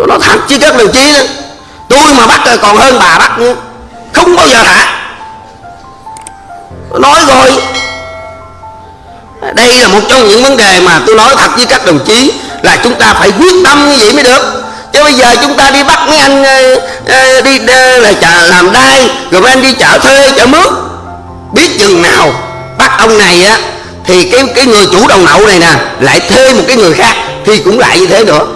tôi nói thật chứ các đồng chí đó. Tôi mà bắt còn hơn bà bắt nữa. Không bao giờ thả. Tôi nói rồi. Đây là một trong những vấn đề mà tôi nói thật với các đồng chí là chúng ta phải quyết tâm như vậy mới được. Chứ bây giờ chúng ta đi bắt mấy anh ờ, ờ, đi ờ, là chợ làm đai, rồi mấy anh đi chợ thuê, chợ mướn. Biết chừng nào bắt ông này á, thì cái cái người chủ đầu nậu này nè, lại thuê một cái người khác, thì cũng lại như thế nữa.